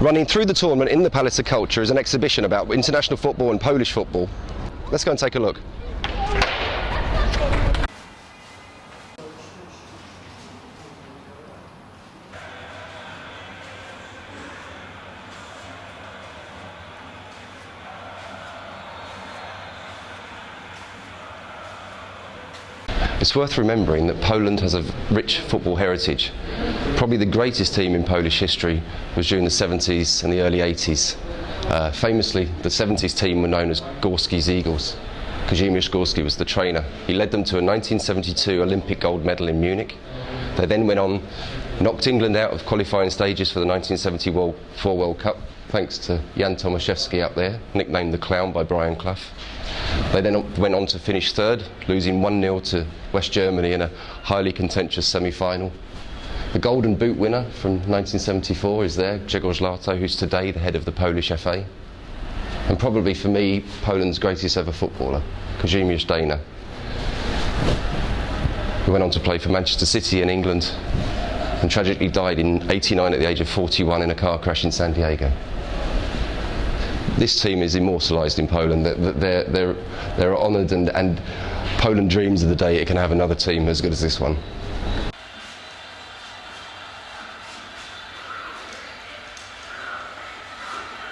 Running through the tournament in the Palace of Culture is an exhibition about international football and Polish football. Let's go and take a look. It's worth remembering that Poland has a rich football heritage. Probably the greatest team in Polish history was during the 70s and the early 80s. Uh, famously, the 70s team were known as Gorski's Eagles. Kazimierz Gorski was the trainer. He led them to a 1972 Olympic gold medal in Munich. They then went on, knocked England out of qualifying stages for the 1974 World Cup, thanks to Jan Tomaszewski up there, nicknamed the Clown by Brian Clough. They then went on to finish third, losing 1 0 to West Germany in a highly contentious semi final. The Golden Boot winner from 1974 is there, Grzegorz Lato, who's today the head of the Polish FA. And probably for me, Poland's greatest ever footballer, Kazimierz Deyna, He went on to play for Manchester City in England and tragically died in 89 at the age of 41 in a car crash in San Diego this team is immortalised in Poland. They're, they're, they're honoured and, and Poland dreams of the day it can have another team as good as this one.